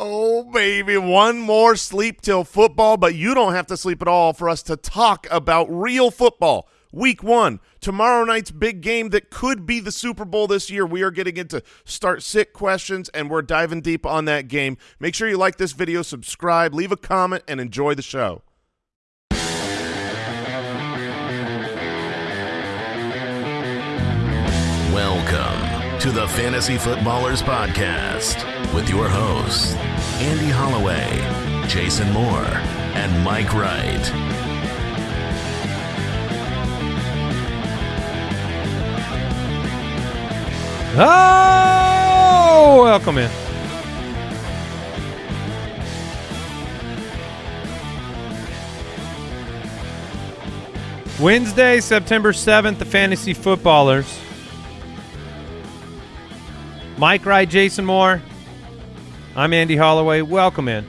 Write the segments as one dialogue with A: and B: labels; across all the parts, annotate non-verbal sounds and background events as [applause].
A: Oh, baby, one more sleep till football, but you don't have to sleep at all for us to talk about real football. Week one, tomorrow night's big game that could be the Super Bowl this year. We are getting into start sit questions, and we're diving deep on that game. Make sure you like this video, subscribe, leave a comment, and enjoy the show.
B: Welcome to the Fantasy Footballers Podcast with your hosts, Andy Holloway, Jason Moore, and Mike Wright.
C: Oh, welcome in. Wednesday, September 7th, the Fantasy Footballers. Mike Wright, Jason Moore. I'm Andy Holloway. Welcome in.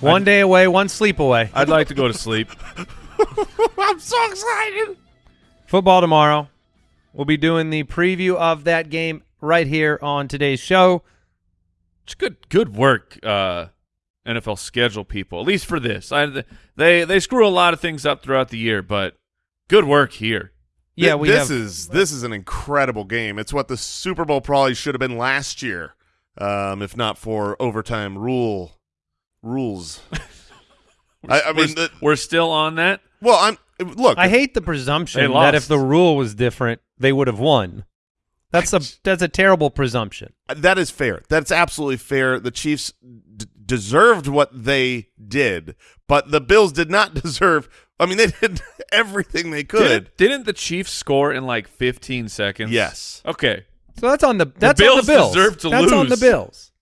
C: One day away, one sleep away. [laughs]
D: I'd like to go to sleep. [laughs]
A: I'm so excited.
C: Football tomorrow. We'll be doing the preview of that game right here on today's show.
D: It's good good work, uh, NFL schedule people. At least for this, I, they they screw a lot of things up throughout the year, but good work here.
C: Yeah,
A: Th-
C: we
A: this
C: have
A: is this is an incredible game. It's what the Super Bowl probably should have been last year, um, if not for overtime rule rules. [laughs] I, I
D: we're,
A: mean, the,
D: we're still on that.
A: well, I'm look.
C: I hate the presumption that if the rule was different, they would have won. That's a [laughs] that's a terrible presumption.
A: That is fair. That's absolutely fair. The Chiefs d- deserved what they did, but the Bills did not [laughs] deserve. I mean, they did [laughs] everything they could.
D: Didn't, didn't the Chiefs score in like 15 seconds?
A: Yes.
D: Okay.
C: So that's on the that's
D: Bills
C: on the Bills.
D: deserve to
C: that's on the. Bills.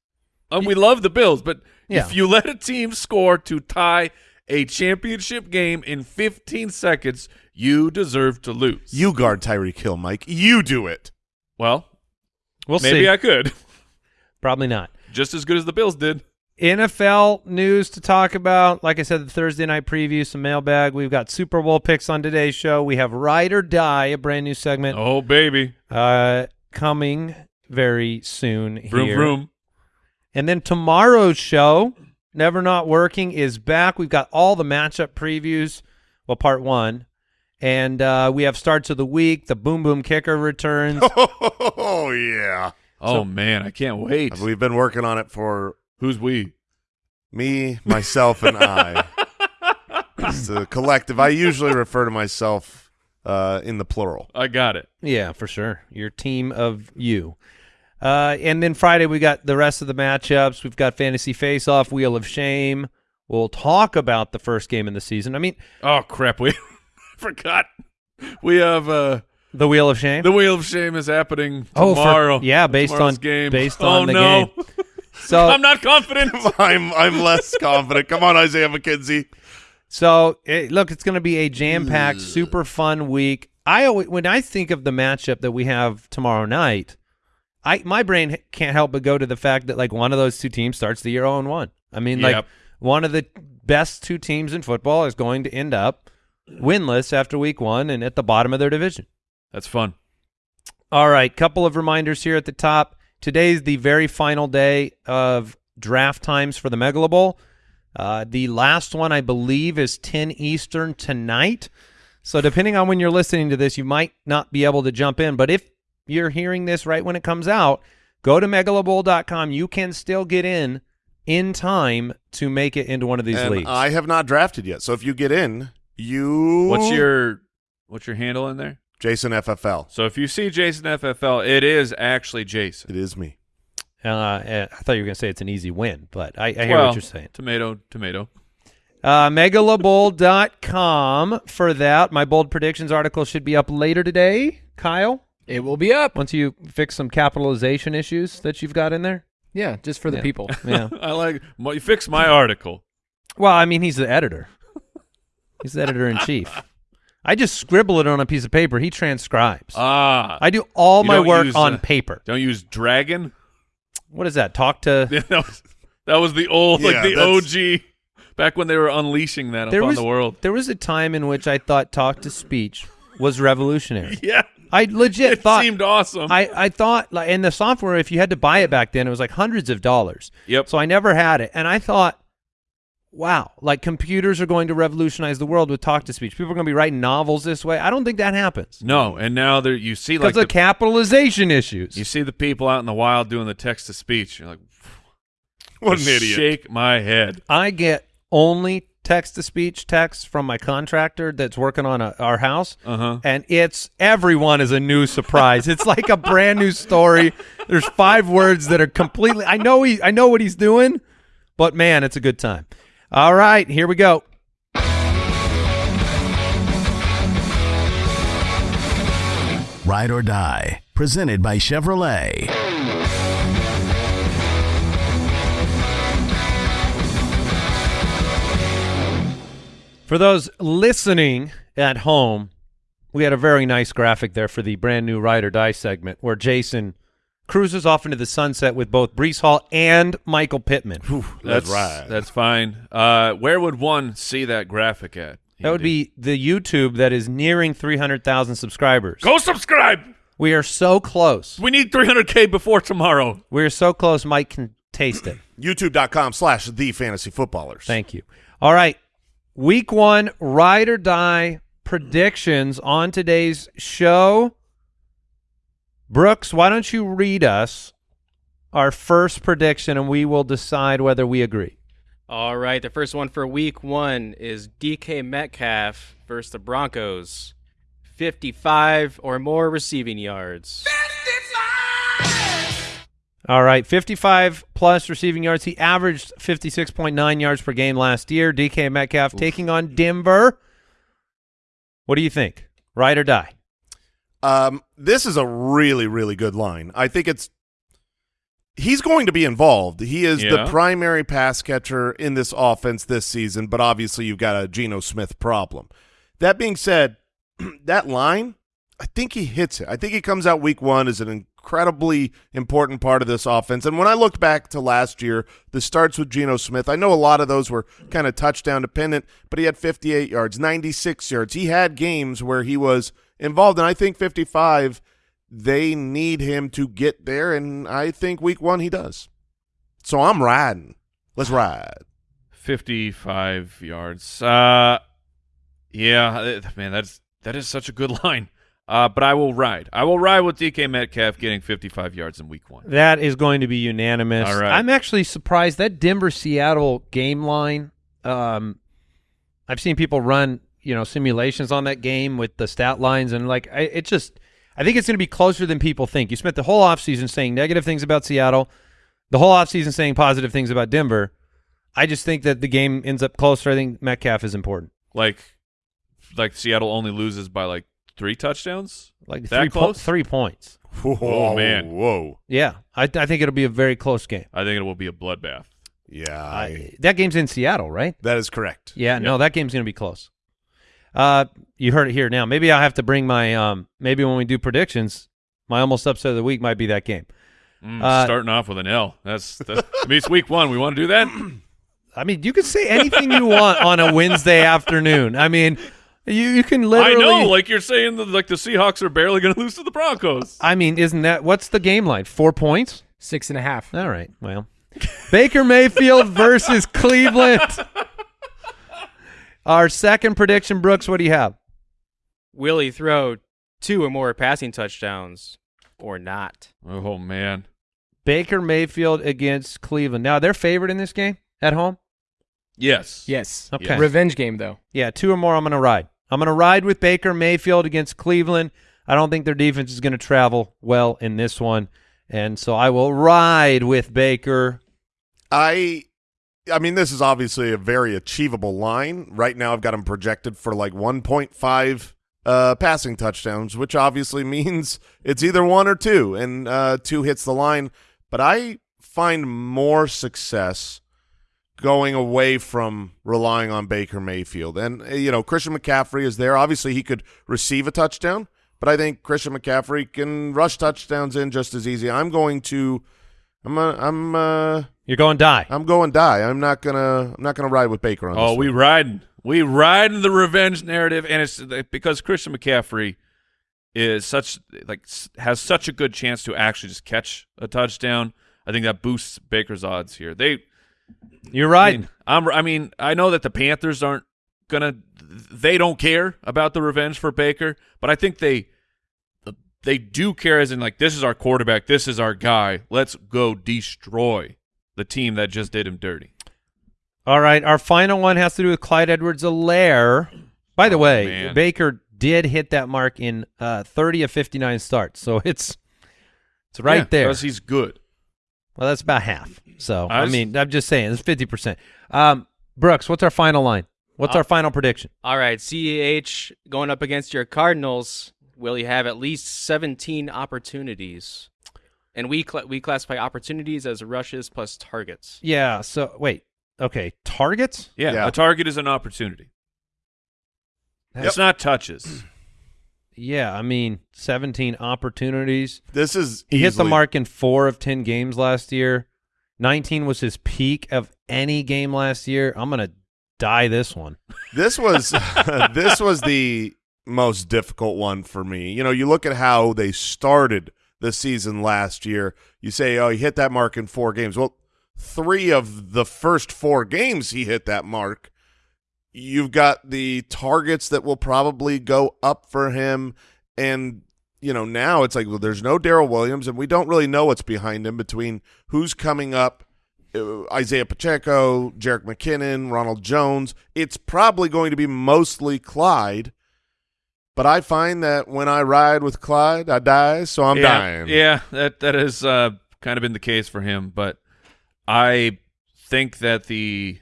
D: Um, we love the Bills, but
C: Yeah.
D: if you let a team score to tie a championship game in 15 seconds, you deserve to lose.
A: You guard Tyreek Hill, Mike. You do it.
D: well,
C: We'll
D: maybe
C: see.
D: I could. [laughs]
C: Probably not.
D: Just as good as the Bills did.
C: NFL news to talk about. Like I said, the Thursday night preview, some mailbag. We've got Super Bowl picks on today's show. We have Ride or Die, a brand new segment,
D: Oh, baby.
C: uh, coming very soon
D: Vroom,
C: here.
D: vroom.
C: And then tomorrow's show, Never Not Working, is back. We've got all the matchup previews, well, part one. And uh, we have starts of the week. The Boom Boom Kicker returns. [laughs]
A: Oh yeah.
D: Oh, man. I can't wait.
A: We've been working on it for
D: Who's we?
A: me, myself, and I. [laughs] it's a collective. I usually refer to myself uh, in the plural.
D: I got it.
C: yeah, for sure. Your team of you. Uh, and then Friday, we got the rest of the matchups. We've got Fantasy Face Off, Wheel of Shame. We'll talk about the first game in the season. I mean,
D: Oh, crap. We [laughs] forgot. We have uh,
C: the Wheel of Shame.
D: the Wheel of Shame is happening
C: Oh, for-
D: tomorrow.
C: yeah, based on-
D: game.
C: based
D: oh,
C: on the
D: no.
C: game. [laughs] so
D: I'm not confident. [laughs]
A: I'm I'm less confident. Come on, Isaiah McKenzie.
C: So eh, look, it's going to be a jam-packed, super fun week. I always, when I think of the matchup that we have tomorrow night, I my brain can't help but go to the fact that like one of those two teams starts the year 0 and 1. I mean, like one of the best two teams in football is going to end up winless after week 1 and at the bottom of their division.
D: That's fun.
C: All right, couple of reminders here at the top. Today's the very final day of draft times for the Megalo Bowl. Uh, the last one, I believe, is 10 Eastern tonight. So depending on when you're listening to this, you might not be able to jump in. But if you're hearing this right when it comes out, go to megalobowl.com. You can still get in in time to make it into one of these
A: and
C: leagues.
A: I have not drafted yet. So if you get in, you
D: What's your what's your handle in there?
A: Jason FFL?
D: So if you see Jason FFL, it is actually Jason.
A: It is me.
C: uh, I thought you were going to say it's an easy win, but I, I hear
D: well,
C: what you're saying.
D: Tomato, tomato.
C: Uh, megalobowl.com for that. My bold predictions article should be up later today. Kyle,
E: It will be up.
C: once you fix some capitalization issues that you've got in there.
E: Yeah, just for the
C: Yeah.
E: people. [laughs]
C: Yeah.
D: I like my, fix my article.
C: well, I mean, he's the editor. He's the editor in chief. [laughs] I just scribble it on a piece of paper. He transcribes.
D: Ah,
C: I do all my work
D: use,
C: on
D: uh,
C: paper.
D: don't use dragon.
C: What is that? Talk to.
D: Yeah, [laughs] that was that was the old
A: Yeah,
D: like the
A: that's-
D: OG back when they were unleashing that
C: There
D: upon
C: was
D: the world.
C: there was a time in which I thought talk to speech was revolutionary. [laughs]
D: Yeah,
C: I legit thought.
D: It
C: thought
D: seemed awesome.
C: I, I thought like in the software if you had to buy it back then it was like hundreds of dollars.
D: Yep.
C: So I never had it and I thought wow, like computers are going to revolutionize the world with talk to speech. People are going to be writing novels this way. I don't think that happens.
D: no, and now there you see
C: Because
D: like
C: of
D: the,
C: capitalization issues.
D: you see the people out in the wild doing the text to speech. You're like, [laughs]
A: What an idiot.
D: Shake my head.
C: I get only text to speech texts from my contractor that's working on a, our house.
D: Uh huh.
C: and it's everyone is a new surprise. it's like a brand new story. There's five words that are completely. I know he. I know what he's doing, but man, it's a good time. All right, here we go.
B: Ride or Die, presented by Chevrolet.
C: For those listening at home, we had a very nice graphic there for the brand new Ride or Die segment where Jason cruises off into the sunset with both Breece Hall and Michael Pittman.
A: That's
D: That's
A: right.
D: That's fine. Uh, where would one see that graphic at?
C: That would be the YouTube that is nearing 300,000 subscribers.
D: Go subscribe.
C: We are so close.
D: We need 300k before tomorrow.
C: We are so close. Mike can taste it. [clears throat]
A: YouTube.com slash the fantasy footballers.
C: Thank you. All right. Week one, ride or die predictions on today's show. Brooks, why don't you read us our first prediction and we will decide whether we agree.
E: All right, the first one for week one is DK Metcalf versus the Broncos. 55 or more receiving yards.
C: All right, 55 plus receiving yards. He averaged 56.9 yards per game last year. DK Metcalf taking on Denver. What do you think? Ride or die?
A: Um, this is a really, really good line. I think it's he's going to be involved. He is the primary pass catcher in this offense this season, but obviously you've got a Geno Smith problem. That being said, [clears throat] that line, I think he hits it. I think he comes out week one as an incredibly important part of this offense. And when I look back to last year, the starts with Geno Smith, I know a lot of those were kind of touchdown dependent, but he had 58 yards, 96 yards. He had games where he was involved, and I think 55, they need him to get there, and I think week one he does. So I'm riding. Let's [sighs] ride.
D: 55 yards. Uh, yeah, man, that's that is such a good [laughs] line. Uh, but I will ride. I will ride with DK Metcalf getting 55 yards in week one.
C: That is going to be unanimous.
D: All right.
C: I'm actually surprised that Denver Seattle game line. Um, I've seen people run you know simulations on that game with the stat lines and like I, it just I think it's going to be closer than people think. You spent the whole offseason saying negative things about Seattle, the whole offseason saying positive things about Denver. I just think that the game ends up closer. I think Metcalf is important.
D: Like, like Seattle only loses by like three touchdowns.
C: Like
D: That
C: three, po- three points.
A: Whoa, oh,
D: man.
A: Whoa.
C: Yeah, I, I think it'll be a very close game.
D: I think it will be a bloodbath.
A: Yeah,
C: I,
A: I,
C: that game's in Seattle, right?
A: that is correct.
C: Yeah, no, that game's going to be close. Uh, you heard it here now. Maybe I'll have to bring my um. Maybe when we do predictions, my almost upset of the week might be that game.
D: Mm,
C: Uh,
D: starting off with an L. That's, that's I mean, it's week one. We want to do that. [clears throat]
C: I mean, you can say anything you want on a Wednesday afternoon. I mean, you you can literally.
D: I
C: literally.
D: know, like you're saying, that like the Seahawks are barely going [laughs] to lose to the Broncos.
C: I mean, isn't that what's the game line? Four points.
E: Six and a half.
C: All right. Well, [laughs] Baker Mayfield versus Cleveland. [laughs] Our second prediction, Brooks. What do you have?
E: Will he throw two or more passing touchdowns or not?
D: Oh man,
C: Baker Mayfield against Cleveland. Now they're favored in this game at home.
D: yes,
F: Yes.
C: Okay.
F: Revenge game though.
C: Yeah, two or more. I'm going to ride. I'm going to ride with Baker Mayfield against Cleveland. I don't think their defense is going to travel well in this one, and so I will ride with Baker.
A: I I mean this is obviously a very achievable line. Right now I've got him projected for like 1.5 uh passing touchdowns, which obviously [laughs] means it's either one or two and uh two hits the line, but I find more success going away from relying on Baker Mayfield. And uh, you know, Christian McCaffrey is there. Obviously he could receive a touchdown, but I think Christian McCaffrey can rush touchdowns in just as easy. I'm going to I'm uh, I'm uh
C: You're going die.
A: I'm going die. I'm not gonna. I'm not gonna ride with Baker on this.
D: Oh, we
A: one.
D: riding. We riding the revenge narrative, and it's because Christian McCaffrey is such like has such a good chance to actually just catch a touchdown. I think that boosts Baker's odds here. They
C: You're
D: I
C: right.
D: mean, I'm, I mean, I know that the Panthers aren't gonna. They don't care about the revenge for Baker, but I think they they do care as in like this is our quarterback, this is our guy. Let's go destroy the team that just did him dirty.
C: All right, our final one has to do with Clyde Edwards-Helaire. By the
D: Oh,
C: way,
D: man.
C: Baker did hit that mark in uh, 30 of 59 starts, so it's it's right
D: Yeah,
C: there.
D: because he's good.
C: Well, that's about half. So
D: I
C: I, mean, I'm just saying it's 50 percent. Um, Brooks, what's our final line? What's
E: Uh,
C: our final prediction?
E: All right, CEH going up against your Cardinals. Will you have at least 17 opportunities? And we cla we classify opportunities as rushes plus targets.
C: Yeah. So wait. Okay. Targets.
D: Yeah,
A: Yeah.
D: a target is an opportunity. It's not touches. [clears throat]
C: Yeah. I mean, 17 opportunities.
A: This is
C: He hit the mark in four of 10 games last year. 19 was his peak of any game last year. I'm gonna die this one.
A: This was [laughs] this was the most difficult one for me. You know, you look at how they started the season last year. You say, "Oh, he hit that mark in four games." Well, three of the first four games he hit that mark. You've got the targets that will probably go up for him, and you know now it's like well, there's no Darrel Williams, and we don't really know what's behind him between who's coming up uh, Isaiah Pacheco, Jerick McKinnon, Ronald Jones. It's probably going to be mostly Clyde. But I find that when I ride with Clyde, I die, so I'm
D: yeah,
A: dying.
D: Yeah, that that has uh, kind of been the case for him, but I think that the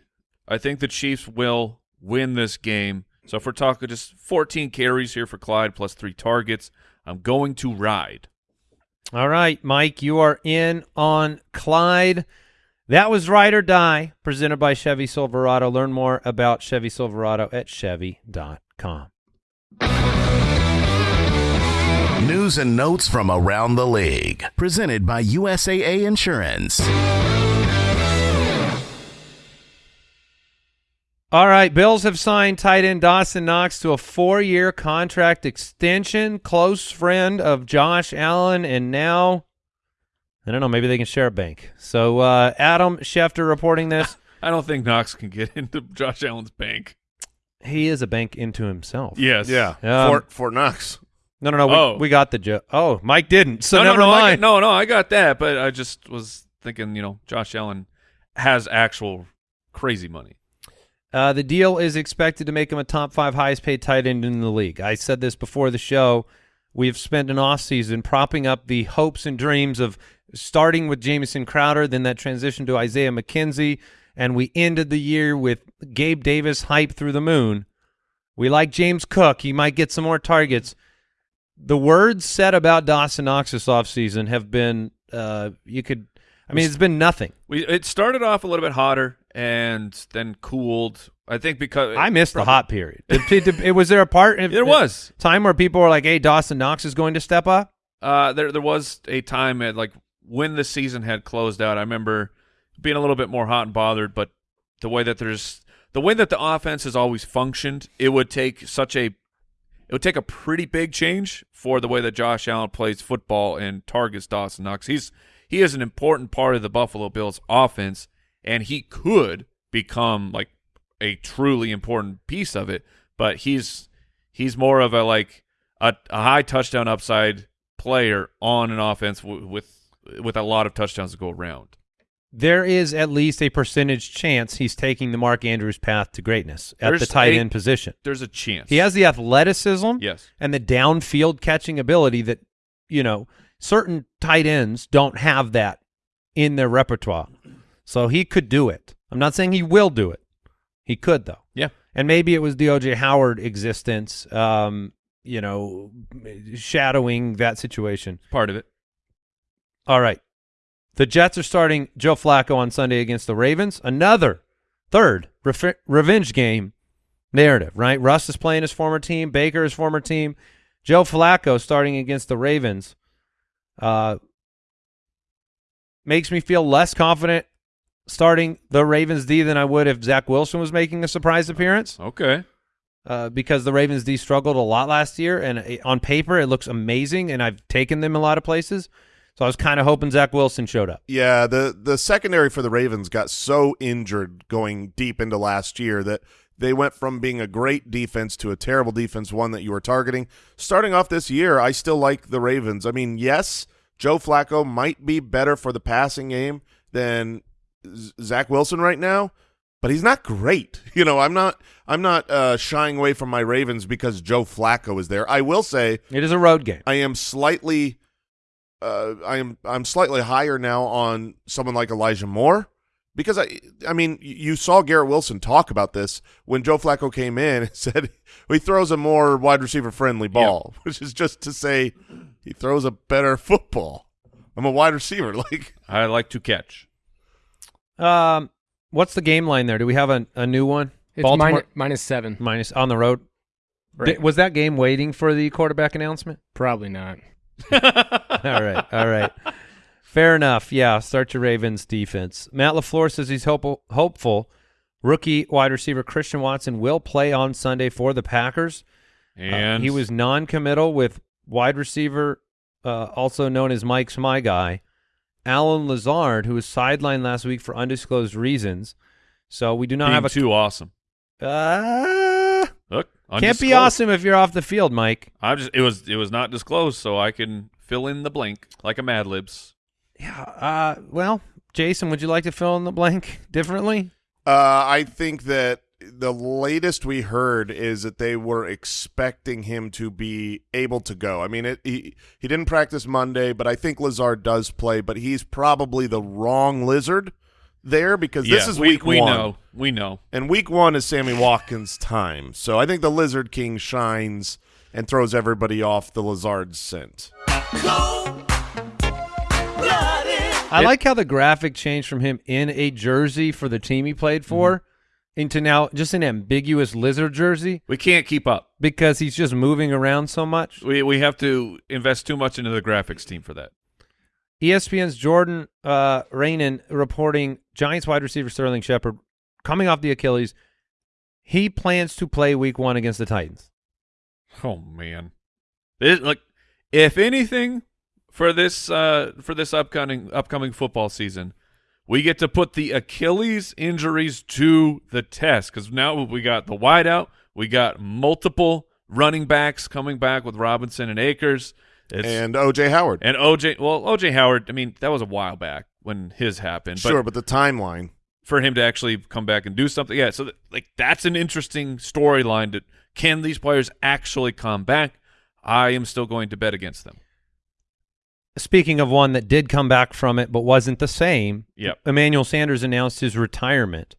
D: I think the Chiefs will win this game. So if we're talking just 14 carries here for Clyde plus three targets, I'm going to ride.
C: All right, Mike, you are in on Clyde. That was Ride or Die, presented by Chevy Silverado. Learn more about Chevy Silverado at Chevy.com.
B: News and notes from around the league. Presented by USAA Insurance.
C: All right, Bills have signed tight end Dawson Knox to a four-year contract extension. Close friend of Josh Allen, and now I don't know. Maybe they can share a bank. So uh, Adam Schefter reporting this. [laughs]
D: I don't think Knox can get into Josh Allen's bank.
C: he is a bank into himself.
D: Yes.
A: Yeah,
C: Um,
A: Fort Fort Knox.
C: No, no, no. We,
D: Oh.
C: we got the joke. Oh, Mike didn't. So
D: no,
C: never
D: no, no, I
C: mind.
D: got, no, no, I got that, but I just was thinking, you know, Josh Allen has actual crazy money.
C: Uh, the deal is expected to make him a top five highest paid tight end in the league. I said this before the show. We've spent an offseason propping up the hopes and dreams of starting with Jamison Crowder, then that transition to Isaiah McKenzie, and we ended the year with Gabe Davis hype through the moon. We like James Cook. He might get some more targets. The words said about Dawson Knox this offseason have been, uh, you could, I mean, it's been nothing.
D: We it started off a little bit hotter and then cooled. I think because
C: I missed the hot period. It, it- it- was there a part? [laughs]
D: There was.
C: time where people were like, "Hey, Dawson Knox is going to step up."
D: Uh, there there was a time at like when the season had closed out. I remember being a little bit more hot and bothered, but the way that there's the way that the offense has always functioned, it would take such a it would take a pretty big change for the way that Josh Allen plays football and targets Dawson Knox. He's he is an important part of the Buffalo Bills offense, and he could become like a truly important piece of it. But he's he's more of a like a, a high touchdown upside player on an offense with with a lot of touchdowns to go around.
C: There is at least a percentage chance he's taking the Mark Andrews path to greatness at
D: There's
C: the tight
D: a-
C: end position.
D: There's a chance.
C: He has the athleticism
D: yes.
C: and the downfield catching ability that you know certain tight ends don't have that in their repertoire. So he could do it. I'm not saying he will do it. He could though.
D: Yeah.
C: And maybe it was the OJ Howard existence, um, you know, shadowing that situation.
D: Part of it.
C: All right. The Jets are starting Joe Flacco on Sunday against the Ravens. Another third revenge game narrative, right? Russ is playing his former team, Baker his former team. Joe Flacco starting against the Ravens uh, makes me feel less confident starting the Ravens D than I would if Zach Wilson was making a surprise appearance.
D: Okay.
C: uh, because the Ravens D struggled a lot last year, and uh, on paper it looks amazing, and I've taken them a lot of places. So I was kind of hoping Zach Wilson showed up.
A: Yeah, the the secondary for the Ravens got so injured going deep into last year that they went from being a great defense to a terrible defense, one that you were targeting. Starting off this year, I still like the Ravens. I mean, yes, Joe Flacco might be better for the passing game than Zach Wilson right now, but he's not great. [laughs] You know, I'm not I'm not uh, shying away from my Ravens because Joe Flacco is there. I will say
C: It is a road game.
A: I am slightly uh, I am I'm slightly higher now on someone like Elijah Moore because I I mean you saw Garrett Wilson talk about this when Joe Flacco came in and [laughs] said he throws a more wide receiver friendly ball, [laughs] which is just to say he throws a better football. I'm a wide receiver, [laughs] like
D: I like to catch.
C: Um, what's the game line there? Do we have a, a new one?
F: It's
C: Baltimore
F: minus, minus seven.
C: minus on the road.
F: Right.
C: Di- was that game waiting for the quarterback announcement?
F: Probably not.
C: All right, all right. Fair enough. Yeah, start your Ravens defense. Matt LaFleur says he's hope- hopeful rookie wide receiver Christian Watson will play on Sunday for the Packers. Uh,
D: And
C: he was non-committal with wide receiver, uh, also known as Mike's my guy, Allen Lazard, who was sidelined last week for undisclosed reasons. So we do not
D: being
C: have a
D: too awesome.
C: uh,
D: Look,
C: can't be awesome if you're off the field, Mike.
D: I'm just it was it was not disclosed, so I can fill in the blank like a Mad Libs.
C: Yeah. Uh, well, Jason, would you like to fill in the blank [laughs] differently?
A: Uh, I think that the latest we heard is that they were expecting him to be able to go. I mean, it, he he didn't practice Monday, but I think Lazard does play. But he's probably the wrong Lizard there because this is
D: we,
A: week
D: we
A: one,
D: know. We know.
A: and week one is Sammy Watkins' time. So I think the Lizard King shines and throws everybody off the Lazard scent.
C: I
D: It-
C: like how the graphic changed from him in a jersey for the team he played for
D: Mm-hmm.
C: into now just an ambiguous lizard jersey
D: We can't keep up.
C: because he's just moving around so much.
D: We we have to invest too much into the graphics team for that.
C: ESPN's Jordan uh, Raanan reporting Giants wide receiver Sterling Shepard coming off the Achilles. He plans to play week one against the Titans.
D: Oh man, it, like if anything for this uh for this upcoming upcoming football season, we get to put the Achilles injuries to the test because now we got the wideout, we got multiple running backs coming back with Robinson and Akers, it's,
A: and OJ Howard,
D: and OJ. Well, OJ Howard. I mean, that was a while back when his happened.
A: sure, but the timeline.
D: for him to actually come back and do something. Yeah, so th- like that's an interesting storyline. That can these players actually come back? I am still going to bet against them.
C: Speaking of one that did come back from it but wasn't the same,
D: Yep.
C: Emmanuel Sanders announced his retirement.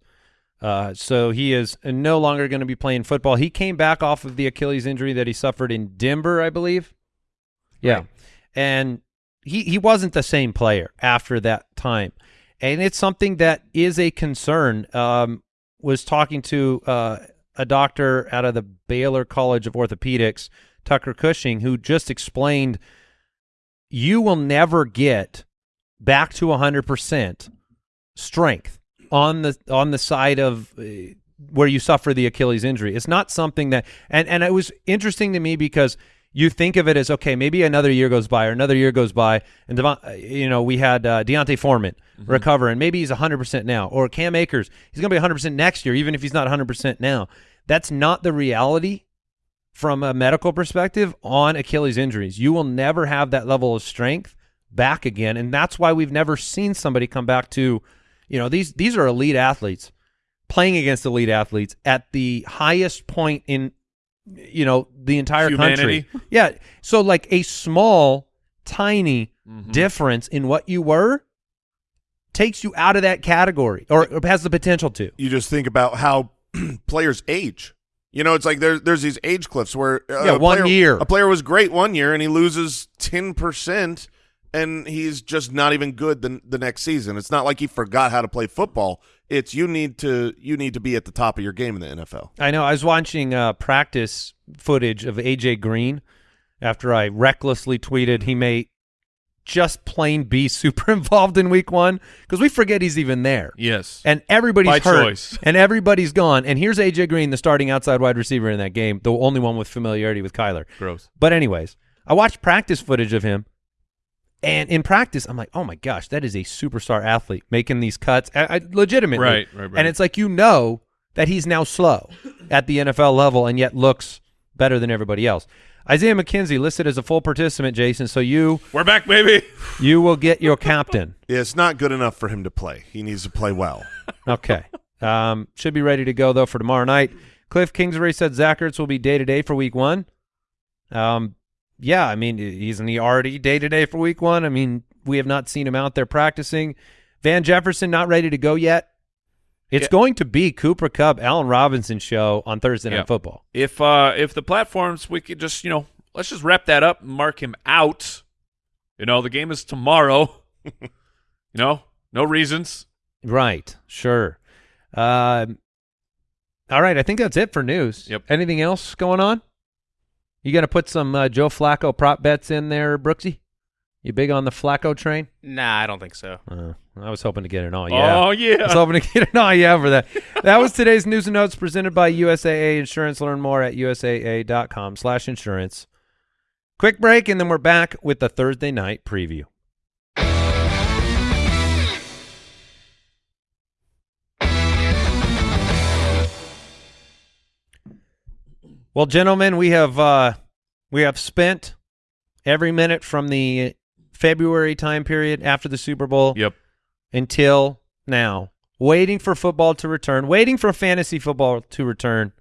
C: Uh, so he is no longer going to be playing football. He came back off of the Achilles injury that he suffered in Denver, I believe. Yeah.
F: Right.
C: And he, he wasn't the same player after that time. And it's something that is a concern. Um, was talking to uh, a doctor out of the Baylor College of Orthopedics, Tucker Cushing, who just explained you will never get back to 100% strength on the on the side of uh, where you suffer the Achilles injury. It's not something that and and it was interesting to me because you think of it as okay, maybe another year goes by or another year goes by, and Devon, uh, you know we had uh, D'Onta Foreman recover, and maybe he's 100 percent now, or Cam Akers, he's going to be 100 percent next year, even if he's not 100 percent now. That's not the reality from a medical perspective on Achilles injuries. You will never have that level of strength back again, and that's why we've never seen somebody come back to, you know, these these are elite athletes playing against elite athletes at the highest point in you know the entire
D: Humanity.
C: country. Yeah, so like a small, tiny
D: Mm-hmm.
C: difference in what you were takes you out of that category, or, or has the potential to.
A: you just think about how [clears throat] players age. You know, it's like there's there's these age cliffs where uh,
C: Yeah, one
A: player-
C: year.
A: a player was great one year and he loses ten percent, and he's just not even good the the next season. It's not like he forgot how to play football. It's you need to you need to be at the top of your game in the NFL.
C: I know. I was watching uh, practice footage of AJ Green after I recklessly tweeted he may just plain be [laughs] super involved in week one because we forget he's even there.
D: Yes.
C: And everybody's
D: By
C: hurt,
D: choice. [laughs]
C: and everybody's gone. And here's AJ Green, the starting outside wide receiver in that game, the only one with familiarity with Kyler.
D: Gross.
C: But anyways, I watched practice footage of him, and in practice, I'm like, oh my gosh, that is a superstar athlete making these cuts, I, I, legitimately.
D: Right, right, right.
C: And it's like you know that he's now slow at the NFL level, and yet looks better than everybody else. Isaiah McKenzie listed as a full participant, Jason. So you
D: We're back, baby. [laughs]
C: you will get your captain.
A: Yeah, it's not good enough for him to play. He needs to play well. [laughs]
C: Okay. Um, should be ready to go though for tomorrow night. Cliff Kingsbury said Zach Ertz will be day to day for week one. Um, yeah, I mean, isn't he already day to day for week one? I mean, we have not seen him out there practicing. Van Jefferson not ready to go yet. It's
D: Yeah.
C: going to be Cooper Kupp, Allen Robinson show on Thursday Night
D: Yeah.
C: Football.
D: If uh if the platforms we could just you know let's just wrap that up and mark him out. You know the game is tomorrow. [laughs] you know no reasons.
C: Right. Sure. Um, all right. I think that's it for news.
D: Yep.
C: Anything else going on? You going to put some uh, Joe Flacco prop bets in there, Brooksy? You big on the Flacco train?
E: Nah, I don't think so.
C: Uh, I was hoping to get an all yeah.
D: Oh
C: I
D: yeah.
C: was hoping to get an all yeah for that. [laughs] That was today's news and notes presented by USAA Insurance. Learn more at usaa.com slash insurance. Quick break, and then we're back with the Thursday night preview. Well, gentlemen, we have uh, we have spent every minute from the February time period after the Super Bowl
D: yep.
C: until now, waiting for football to return, waiting for fantasy football to return.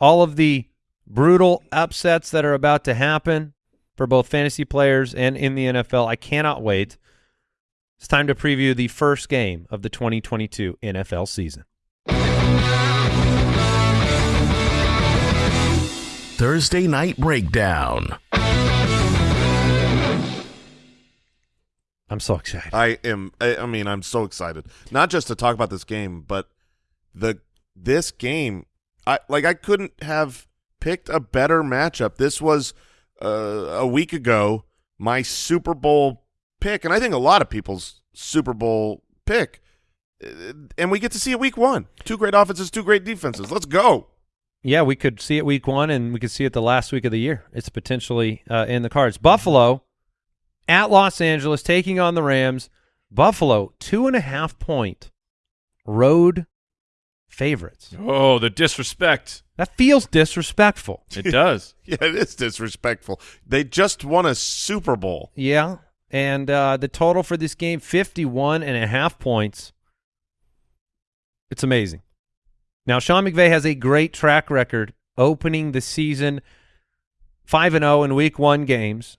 C: All of the brutal upsets that are about to happen for both fantasy players and in the NFL. I cannot wait. It's time to preview the first game of the 2022 NFL season.
B: Thursday Night Breakdown.
C: I'm so excited.
A: I am. I, I mean, I'm so excited. Not just to talk about this game, but the this game. I like. I couldn't have picked a better matchup. This was uh, a week ago my Super Bowl pick, and I think a lot of people's Super Bowl pick. Uh, And we get to see it week one. Two great offenses, two great defenses. Let's go.
C: Yeah, we could see it week one, and we could see it the last week of the year. It's potentially uh, in the cards. Buffalo at Los Angeles taking on the Rams. Buffalo two and a half point road favorites.
D: Oh, the disrespect.
C: That feels disrespectful.
D: It does. [laughs]
A: Yeah, it is disrespectful. They just won a Super Bowl.
C: Yeah, and uh, the total for this game 51 and a half points. It's amazing. Now, Sean McVay has a great track record opening the season 5 and 0 in week 1 games,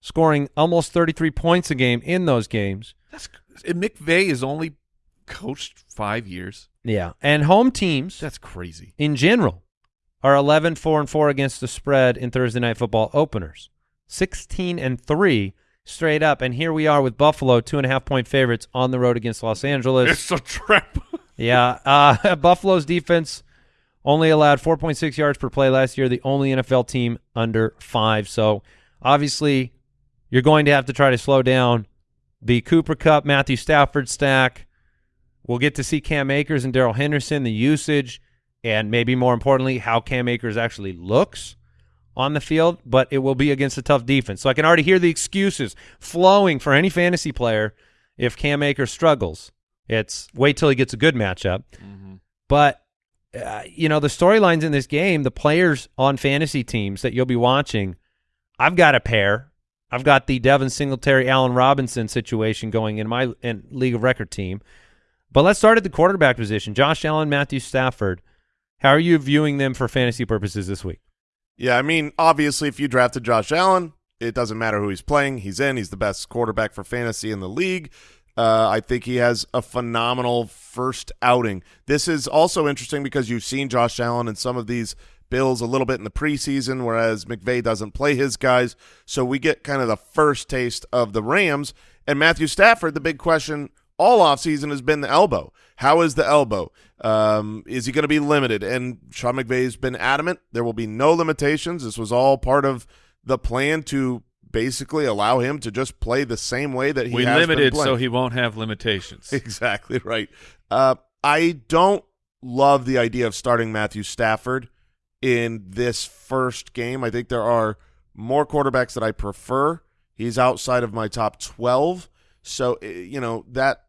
C: scoring almost 33 points a game in those games.
D: That's and McVay is only coached five years.
C: Yeah, and home teams
D: That's crazy.
C: in general are 11 4 and 4 against the spread in Thursday night football openers. 16 and 3 straight up and here we are with Buffalo two and a half point favorites on the road against Los Angeles.
D: It's a trap. [laughs]
C: Yeah, uh, [laughs] Buffalo's defense only allowed 4.6 yards per play last year, the only NFL team under five. So obviously, you're going to have to try to slow down the Cooper Kupp, Matthew Stafford stack. We'll get to see Cam Akers and Darrell Henderson, the usage, and maybe more importantly, how Cam Akers actually looks on the field, but it will be against a tough defense. So I can already hear the excuses flowing for any fantasy player if Cam Akers struggles. It's wait till he gets a good matchup. But uh, you know the storylines in this game, the players on fantasy teams that you'll be watching. I've got a pair. I've got the Devin Singletary, Allen Robinson situation going in my in league of record team. But let's start at the quarterback position. Josh Allen, Matthew Stafford. How are you viewing them for fantasy purposes this week?
A: Yeah, I mean, obviously, if you drafted Josh Allen, it doesn't matter who he's playing. He's in. He's the best quarterback for fantasy in the league. Uh, I think he has a phenomenal first outing. This is also interesting because you've seen Josh Allen in some of these Bills a little bit in the preseason, whereas McVay doesn't play his guys. So we get kind of the first taste of the Rams. And Matthew Stafford, the big question all offseason has been the elbow. How is the elbow? Um, is he going to be limited? And Sean McVay's been adamant there will be no limitations. This was all part of the plan to basically allow him to just play the same way that he
D: we
A: has been
D: limited so he won't have limitations. [laughs]
A: Exactly right. Uh, I don't love the idea of starting Matthew Stafford in this first game. I think there are more quarterbacks that I prefer. He's outside of my top 12. So, eh, you know, that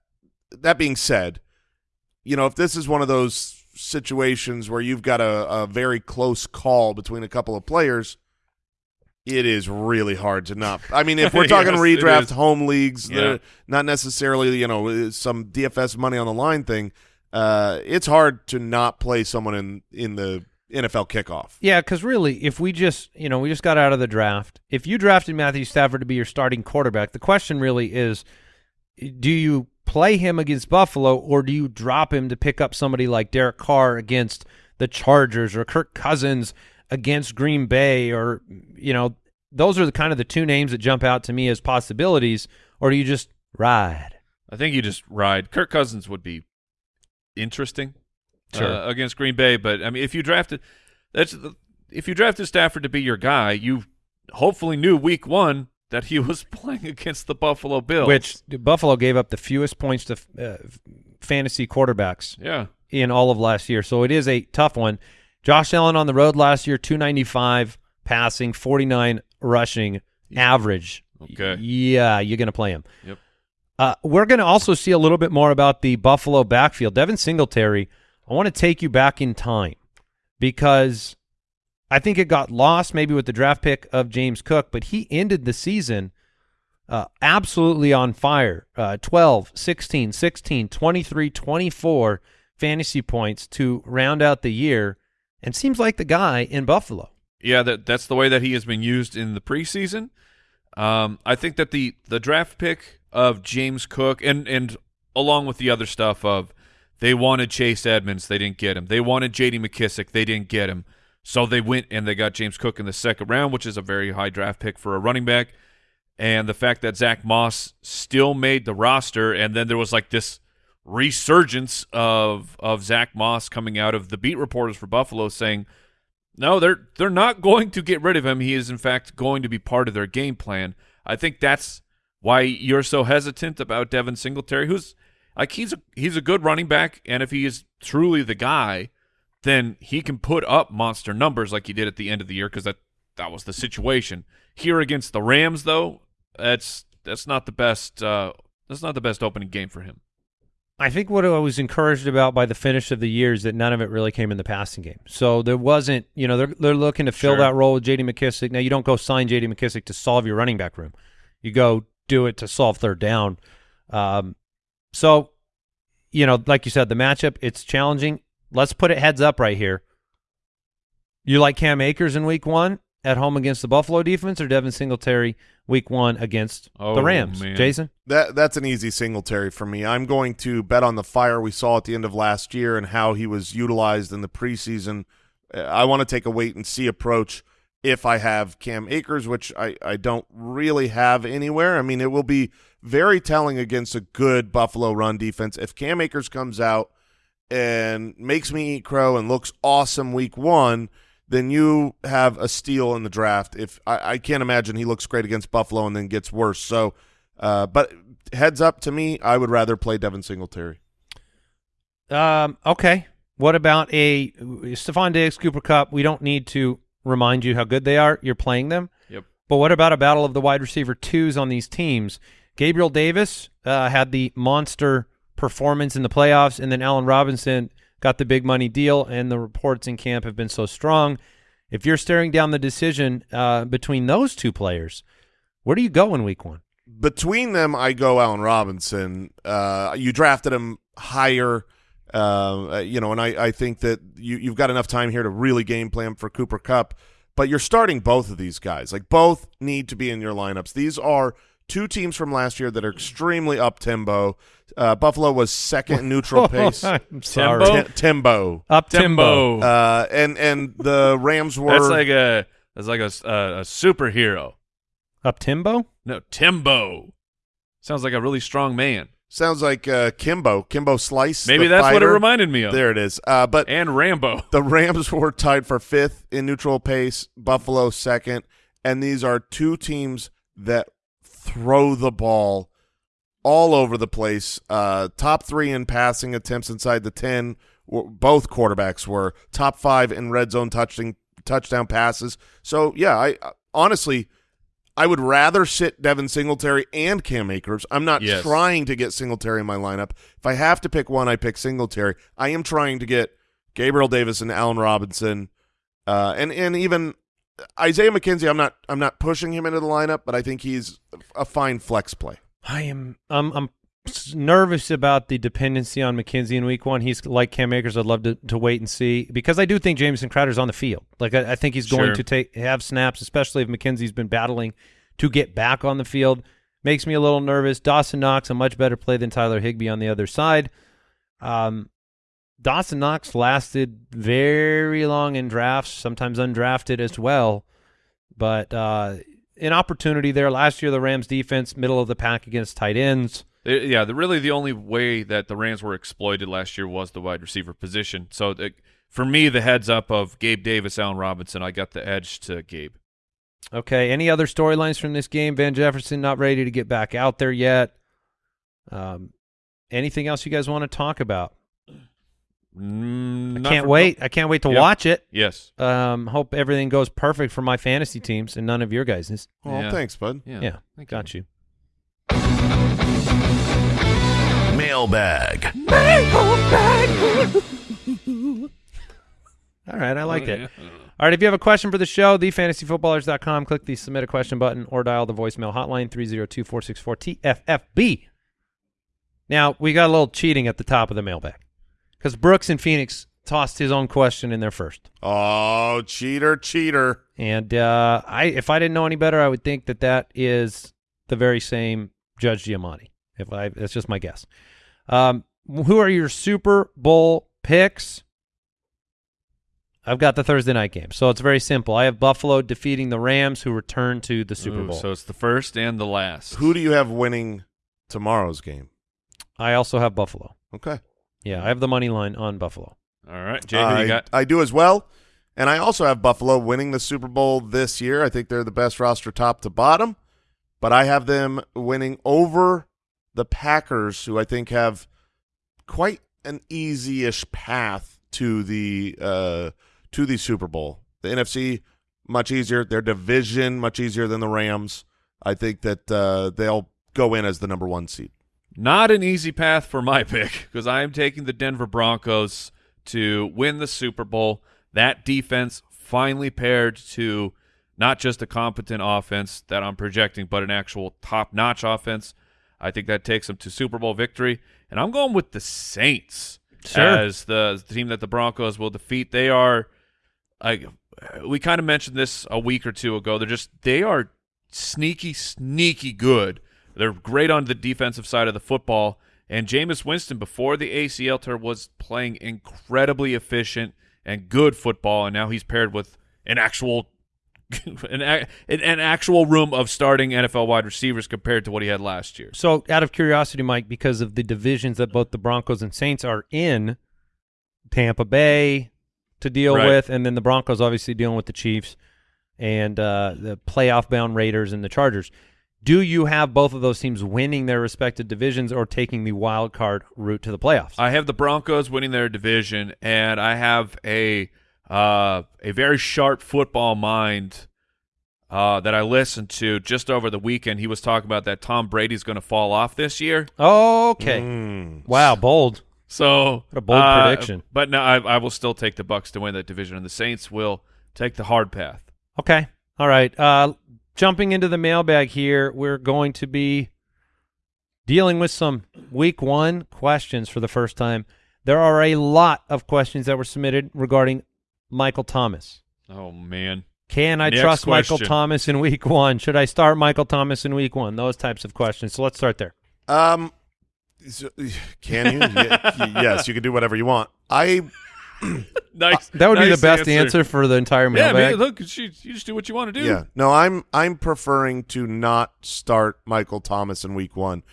A: that being said, you know, if this is one of those situations where you've got a, a very close call between a couple of players, it is really hard to not. I mean, if we're [laughs] talking
D: Yes,
A: redraft home leagues,
D: Yeah.
A: not necessarily, you know, some DFS money on the line thing, uh, it's hard to not play someone in in the NFL kickoff.
C: Yeah, because really, if we just you know we just got out of the draft, if you drafted Matthew Stafford to be your starting quarterback, the question really is, do you play him against Buffalo or do you drop him to pick up somebody like Derek Carr against the Chargers or Kirk Cousins against Green Bay or you know those are the kind of the two names that jump out to me as possibilities, or do you just ride?
D: I think you just ride. Kirk Cousins would be interesting
C: Sure.
D: uh, against Green Bay, but I mean, if you drafted that's the, if you drafted Stafford to be your guy, you hopefully knew Week One that he [laughs] was playing against the Buffalo Bills,
C: Which Buffalo gave up the fewest points to uh, fantasy quarterbacks
D: yeah,
C: in all of last year. So it is a tough one. Josh Allen on the road last year, 295 passing, 49 rushing average.
D: Okay.
C: Yeah, you're going to play him.
D: Yep.
C: Uh, we're going to also see a little bit more about the Buffalo backfield. Devin Singletary, I want to take you back in time because I think it got lost maybe with the draft pick of James Cook, but he ended the season uh, absolutely on fire. Uh, 12, 16, 16, 23, 24 fantasy points to round out the year and seems like the guy in Buffalo.
D: yeah, that that's the way that he has been used in the preseason. Um, I think that the the draft pick of James Cook and and along with the other stuff of they wanted Chase Edmonds, they didn't get him. They wanted J.D. McKissic, they didn't get him. So they went and they got James Cook in the second round, which is a very high draft pick for a running back. And the fact that Zach Moss still made the roster, and then there was like this resurgence of of Zach Moss coming out of the beat reporters for Buffalo saying, no, they're they're not going to get rid of him. He is in fact going to be part of their game plan. I think that's why you're so hesitant about Devin Singletary, who's like he's a he's a good running back, and if he is truly the guy, then he can put up monster numbers like he did at the end of the year because that that was the situation. Here against the Rams, though, that's that's not the best. Uh, that's not the best opening game for him.
C: I think what I was encouraged about by the finish of the year is that none of it really came in the passing game. So there wasn't, you know, they're they're looking to fill
D: Sure.
C: that role with J.D. McKissic. Now you don't go sign J.D. McKissic to solve your running back room. You go do it to solve third down. Um, so, you know, like you said, the matchup it's challenging. Let's put it heads up right here. You like Cam Akers in Week One at home against the Buffalo defense, or Devin Singletary Week One against
D: Oh,
C: the Rams?
D: man.
C: Jason,
A: That that's an easy Singletary for me. I'm going to bet on the fire we saw at the end of last year and how he was utilized in the preseason. Uh, I want to take a wait and see approach if I have Cam Akers, which I, I don't really have anywhere. I mean, it will be very telling against a good Buffalo run defense. If Cam Akers comes out and makes me eat crow and looks awesome week one, then you have a steal in the draft. If I, I can't imagine he looks great against Buffalo and then gets worse. So, uh, but heads up to me, I would rather play Devin Singletary.
C: Um, okay. What about a Stefon Diggs, Cooper Kupp? We don't need to remind you how good they are. You're playing them.
D: Yep.
C: But what about a battle of the wide receiver twos on these teams? Gabriel Davis uh, had the monster performance in the playoffs, and then Allen Robinson got the big money deal, and the reports in camp have been so strong. If you're staring down the decision uh, between those two players, where do you go in week one?
A: Between them, I go Allen Robinson. Uh, you drafted him higher, uh, you know, and I, I think that you, you've got enough time here to really game plan for Cooper Kupp. But you're starting both of these guys. Like both need to be in your lineups. These are two teams from last year that are extremely up tempo. Uh, Buffalo was second neutral [laughs] pace.
C: I'm sorry.
D: Tempo?
A: Ti- tempo.
C: Up Timbo.
A: Uh, and and the Rams were
D: That's like a that's like a, s- a- a superhero.
C: Up Timbo?
D: No, Timbo. Sounds like a really strong man.
A: sounds like uh, Kimbo, Kimbo Slice.
D: Maybe
A: the
D: that's what it reminded me of.
A: There it is. Uh, but
D: And Rambo. [laughs]
A: the Rams were tied for fifth in neutral pace. Buffalo second, and these are two teams that throw the ball all over the place. Uh, top three in passing attempts inside the 10. Both quarterbacks were top five in red zone touching, touchdown passes. So, yeah, I uh, honestly, I would rather sit Devin Singletary and Cam Akers. I'm not
D: Yes.
A: trying to get Singletary in my lineup. If I have to pick one, I pick Singletary. I am trying to get Gabriel Davis and Allen Robinson, uh, and and even Isaiah McKenzie. I'm not I'm not pushing him into the lineup, but I think he's a fine flex play.
C: I am. I'm. I'm nervous about the dependency on McKenzie in Week One. He's like Cam Akers. I'd love to, to wait and see because I do think Jameson Crowder's on the field. Like I, I think he's going
D: Sure.
C: to take have snaps, especially if McKenzie's been battling to get back on the field. Makes me a little nervous. Dawson Knox a much better play than Tyler Higbee on the other side. Um, Dawson Knox lasted very long in drafts, sometimes undrafted as well. But uh, an opportunity there last year. The Rams defense, middle of the pack against tight ends.
D: Yeah, the, really the only way that the Rams were exploited last year was the wide receiver position. So the, for me, the heads up of Gabe Davis, Allen Robinson, I got the edge to Gabe.
C: Okay. Any other storylines from this game? Van Jefferson not ready to get back out there yet. Um, anything else you guys want to talk about?
D: Mm,
C: I can't
D: for-
C: wait. I can't wait to
D: Yep.
C: watch it.
D: Yes.
C: Um, hope everything goes perfect for my fantasy teams and none of your guys'.
A: Oh,
D: Yeah.
A: thanks, bud.
D: Yeah.
C: Yeah,
D: Thank
C: got you.
B: Mailbag. Mailbag. [laughs]
C: All right, I like that.
D: Yeah. [laughs]
C: All right, if you have a question for the show, thefantasyfootballers.com, click the submit a question button or dial the voicemail hotline 302-464-TFFB. Now, we got a little cheating at the top of the mailbag because Brooks and Phoenix tossed his own question in there first.
A: Oh, cheater, cheater.
C: And uh, I, if I didn't know any better, I would think that that is the very same Judge Giamatti. If I, that's just my guess. Um, who are your Super Bowl picks? I've got the Thursday night game, so it's very simple. I have Buffalo defeating the Rams, who return to the Super
D: Ooh,
C: Bowl.
D: So it's the first and the last.
A: Who do you have winning tomorrow's game?
C: I also have Buffalo.
A: Okay.
C: Yeah, I have the money line on Buffalo.
D: All right, Jay, who
A: I,
D: you got?
A: I do as well. And I also have Buffalo winning the Super Bowl this year. I think they're the best roster top to bottom. But I have them winning over the Packers, who I think have quite an easy-ish path to the uh, to the Super Bowl. The NFC much easier. Their division much easier than the Rams. I think that uh, they'll go in as the number one seed.
D: Not an easy path for my [laughs] pick because I am taking the Denver Broncos to win the Super Bowl. That defense finally paired to not just a competent offense that I'm projecting, but an actual top-notch offense. I think that takes them to Super Bowl victory, and I'm going with the Saints
C: Sure.
D: as the, the team that the Broncos will defeat. They are, I we kind of mentioned this a week or two ago. They're just they are sneaky, sneaky good. They're great on the defensive side of the football. And Jameis Winston, before the ACL tear, was playing incredibly efficient and good football, and now he's paired with an actual [laughs] an, an, an actual room of starting NFL wide receivers compared to what he had last year.
C: So, out of curiosity, Mike, because of the divisions that both the Broncos and Saints are in, Tampa Bay to deal
D: Right.
C: with, and then the Broncos obviously dealing with the Chiefs and uh, the playoff-bound Raiders and the Chargers. Do you have both of those teams winning their respective divisions or taking the wild card route to the playoffs?
D: I have the Broncos winning their division, and I have a uh, a very sharp football mind uh, that I listened to just over the weekend. He was talking about that Tom Brady's going to fall off this year.
C: okay.
A: Mm.
C: Wow, bold.
D: So
C: What a bold
D: uh,
C: prediction.
D: But no, I, I will still take the Bucs to win that division, and the Saints will take the hard path.
C: Okay. All right. Uh, jumping into the mailbag here, we're going to be dealing with some week one questions for the first time. There are a lot of questions that were submitted regarding Michael Thomas.
D: Oh man,
C: Can I
D: Next
C: trust Michael. Thomas in week one? Should I start Michael Thomas in week one? Those types of questions. So let's start there.
A: Um, so- [sighs] can you? [laughs] Yes, you can do whatever you want. I [laughs]
D: nice.
C: That would be the best answer. for the entire
D: Yeah,
C: mailbag.
D: man. Look, you, you just do what you want to do.
A: yeah. No, I'm I'm preferring to not start Michael Thomas in week 1.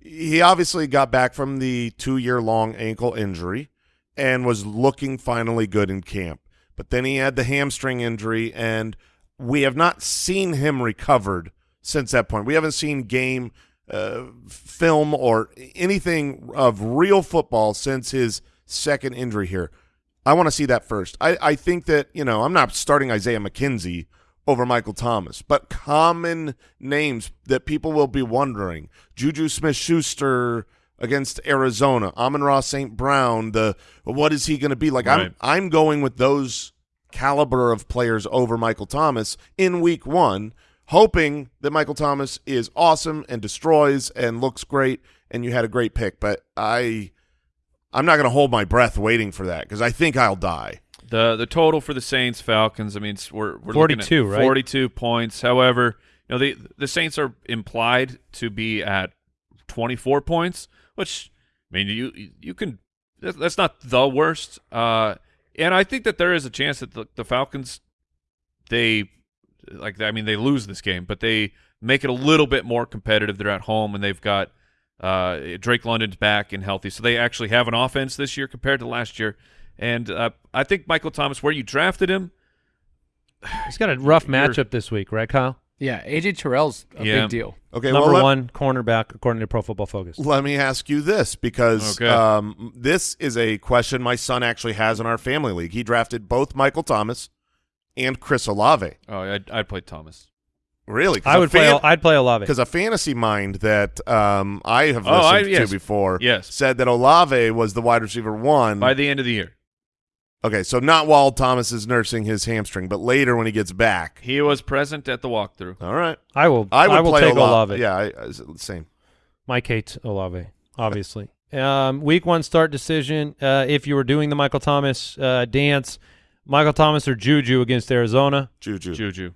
A: He obviously got back from the 2-year long ankle injury and was looking finally good in camp. But then he had the hamstring injury and we have not seen him recovered since that point. We haven't seen game uh, film or anything of real football since his second injury here. I want to see that first. I, I think that, you know, I'm not starting Isaiah McKenzie over Michael Thomas, but common names that people will be wondering. Juju Smith-Schuster against Arizona, Amon-Ra St. Brown, the what is he going to be? Like
D: Right.
A: I'm I'm going with those caliber of players over Michael Thomas in week 1, hoping that Michael Thomas is awesome and destroys and looks great and you had a great pick, but I I'm not going to hold my breath waiting for that because I think I'll die.
D: The the total for the Saints Falcons. I mean, it's, we're we're
C: 42,
D: looking at
C: right?
D: Forty two points. However, you know the the Saints are implied to be at twenty four points, which I mean you you can that's not the worst. Uh, and I think that there is a chance that the, the Falcons they like I mean they lose this game, but they make it a little bit more competitive. They're at home and they've got uh, Drake London's back and healthy, so they actually have an offense this year compared to last year. And uh, I think Michael Thomas, where you drafted him, [sighs]
C: He's got a rough matchup this week, right, Kyle?
F: Yeah, AJ Terrell's a
D: Yeah.
F: big deal.
A: Okay,
C: Number
A: well, let-
C: one cornerback according to Pro Football Focus.
A: Let me ask you this because
D: Okay.
A: um, this is a question my son actually has in our family league. He drafted both Michael Thomas and Chris Olave.
D: oh, I'd, I'd play Thomas.
A: Really? 'Cause
C: I
A: a
C: would play.
A: fan-
C: I'd play Olave.
A: because a fantasy mind that um, I have
D: Oh, I-
A: listened
D: yes.
A: to before
D: Yes.
A: said that Olave was the wide receiver one.
D: By the end of the year,
A: okay, so not while Thomas is nursing his hamstring, but later when he gets back.
D: he was present at the walkthrough.
A: All right,
C: I will.
A: I would
C: will
A: play
C: take
A: Olave.
C: Olave.
A: Yeah, I, I, same.
C: Mike hates Olave, obviously. um, week one start decision. Uh, if you were doing the Michael Thomas uh, dance, Michael Thomas or Juju against Arizona,
A: Juju.
D: Juju,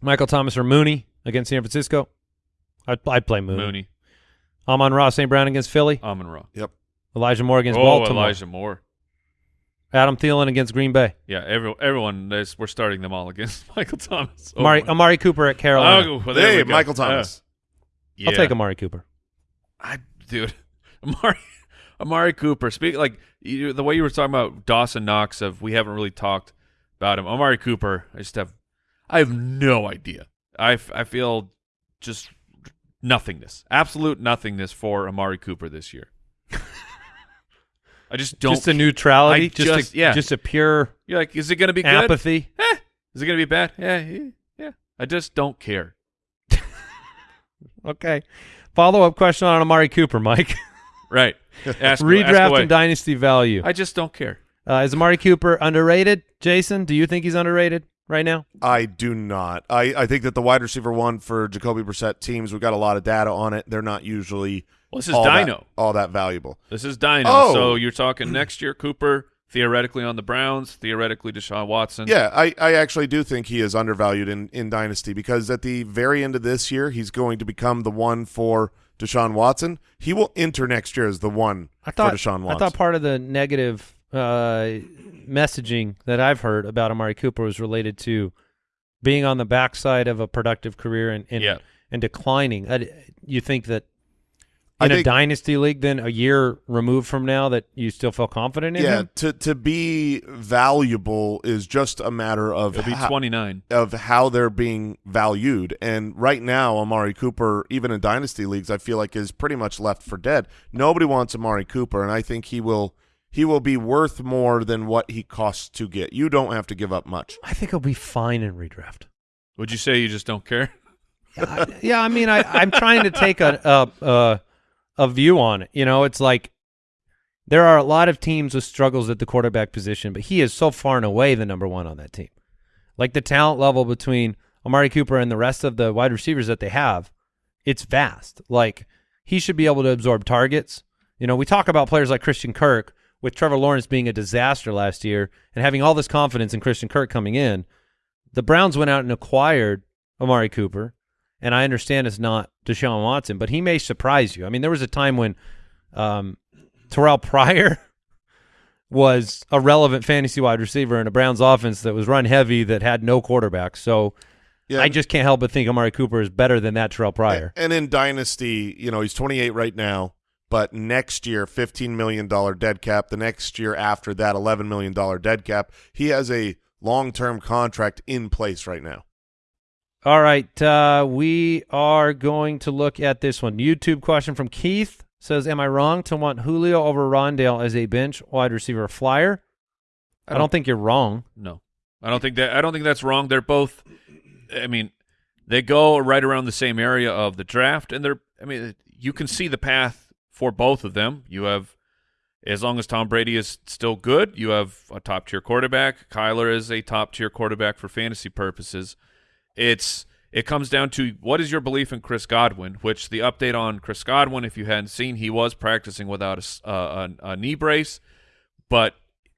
C: Michael Thomas or Mooney against San Francisco. I'd, I'd play Mooney.
D: Mooney,
C: Amon-Ra St. Brown against Philly.
D: Amon Ross.
A: Yep.
C: Elijah Moore against
D: Oh,
C: Baltimore.
D: Elijah Moore.
C: Adam Thielen against Green Bay.
D: Yeah, every, everyone. Is, we're starting them all against [laughs] Michael Thomas. Oh,
C: Amari, Amari Cooper at Carolina.
D: Oh, well, there
A: Hey,
D: we go.
A: Michael Thomas.
D: Uh,
C: I'll
D: yeah.
C: take Amari Cooper.
D: I dude, [laughs] Amari Amari Cooper. Speak like you, the way you were talking about Dawson Knox. Of we haven't really talked about him. Amari Cooper. I just have, I have no idea. I, I feel just nothingness, absolute nothingness for Amari Cooper this year. I just don't.
C: just a neutrality.
D: I
C: just,
D: just-
C: a,
D: yeah.
C: just a pure
D: You're like, is it going to be good?
C: apathy.
D: Eh. Is it going to be bad? Yeah, yeah. I just don't care. [laughs]
C: Okay. Follow up question on Amari Cooper, Mike. [laughs]
D: Right. Ask, ask
C: Redraft
D: away.
C: and dynasty value.
D: I just don't care.
C: Uh, is Amari Cooper underrated? Jason, do you think he's underrated right now?
A: I do not. I, I think that the wide receiver one for Jacoby Brissett teams, we've got a lot of data on it. They're not usually
D: Well, this is
A: all that-
D: Dino.
A: all that valuable.
D: This is Dino.
A: Oh.
D: So you're talking next year, Cooper, theoretically on the Browns, theoretically Deshaun Watson.
A: Yeah, I, I actually do think he is undervalued in, in Dynasty because at the very end of this year, he's going to become the one for Deshaun Watson. He will enter next year as the one
C: I thought
A: for Deshaun
C: I thought part of the negative uh, messaging that I've heard about Amari Cooper was related to being on the backside of a productive career and and,
D: Yeah.
C: and declining. I, you think that
A: I
C: in a dynasty league, then a year removed from now, that you still feel confident in
A: yeah,
C: him?
A: to to be valuable is just a matter of
D: He'll be 29.
A: of how they're being valued. And right now, Amari Cooper, even in dynasty leagues, I feel like is pretty much left for dead. Nobody wants Amari Cooper, and I think he will he will be worth more than what he costs to get. You don't have to give up much.
C: I think he'll be fine in redraft.
D: Would you say you just don't care?
C: I- yeah, I mean, I, I'm trying to take a, a a a view on it. You know, it's like there are a lot of teams with struggles at the quarterback position, but he is so far and away the number one on that team. Like the talent level between Amari Cooper and the rest of the wide receivers that they have, it's vast. Like he should be able to absorb targets. You know, we talk about players like Christian Kirk with Trevor Lawrence being a disaster last year and having all this confidence in Christian Kirk coming in. The Browns went out and acquired Amari Cooper and I understand it's not Deshaun Watson, but he may surprise you. I mean, there was a time when um, Terrell Pryor [laughs] was a relevant fantasy wide receiver in a Browns offense that was run heavy that had no quarterback. So
A: Yeah,
C: I just can't help but think Amari Cooper is better than that Terrell Pryor.
A: And in Dynasty, you know, he's 28 right now, but next year, $15 million dead cap. The next year after that, $11 million dead cap. He has a long-term contract in place right now.
C: All right, uh, we are going to look at this one. YouTube question from Keith says, "Am I wrong to want Julio over Rondale as a bench wide receiver flyer?" I don't think you're wrong.
D: No, I don't think that. I don't think that's wrong. They're both. I mean, they go right around the same area of the draft, and they're. I mean, you can see the path for both of them. You have, as long as Tom Brady is still good, you have a top tier quarterback. Kyler is a top tier quarterback for fantasy purposes. It's it comes down to what is your belief in Chris Godwin, which the update on Chris Godwin, if you hadn't seen, he was practicing without a, uh, a, a knee brace, but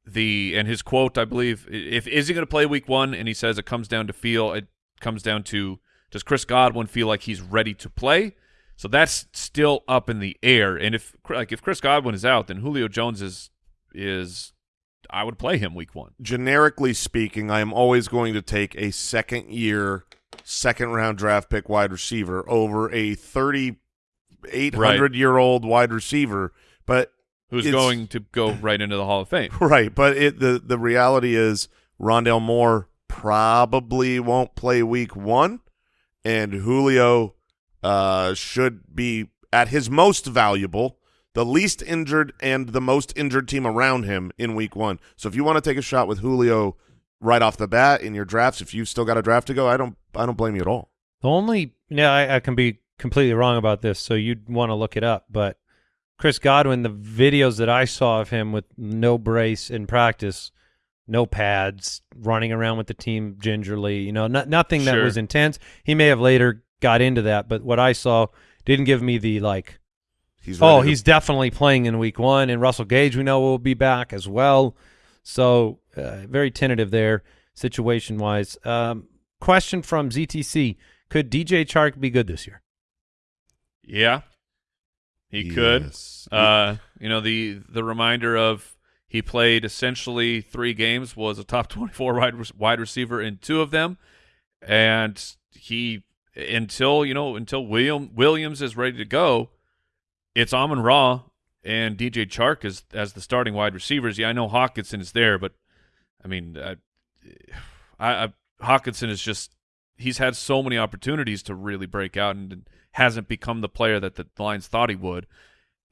D: the and his quote, I believe, if is he going to play week one, and he says it comes down to feel, it comes down to does Chris Godwin feel like he's ready to play? So that's still up in the air. And if like if Chris Godwin is out, then Julio Jones is is I would play him week one.
A: Generically speaking, I am always going to take a second year, second round draft pick wide receiver over a 3,800 year old wide receiver. But
D: Who's going to go right into the Hall of Fame? [laughs]
A: Right, but it the the reality is Rondale Moore probably won't play week one, and Julio uh, should be at his most valuable, the least injured and the most injured team around him in week one. So if you want to take a shot with Julio right off the bat in your drafts, if you've still got a draft to go, I don't I don't blame you at all.
C: The only yeah, I, I can be completely wrong about this, so you'd want to look it up. But Chris Godwin, the videos that I saw of him with no brace in practice, no pads, running around with the team gingerly, you know, no, nothing that
D: Sure.
C: was intense. He may have later got into that, but what I saw didn't give me the like.
A: He's
C: Oh,
A: ready to-
C: he's definitely playing in week one, and Russell Gage we know will be back as well. So uh, very tentative there, situation wise. Um, question from ZTC: Could DJ Chark be good this year?
D: Yeah, he could. Uh, you know the the reminder of he played essentially three games, was a top [laughs] twenty four wide wide receiver in two of them, and he until you know until William Williams is ready to go, it's Amon Ra and DJ Chark as as the starting wide receivers. Yeah, I know Hockenson is there, but I mean, uh, I, I Hockenson is just he's had so many opportunities to really break out and hasn't become the player that the Lions thought he would.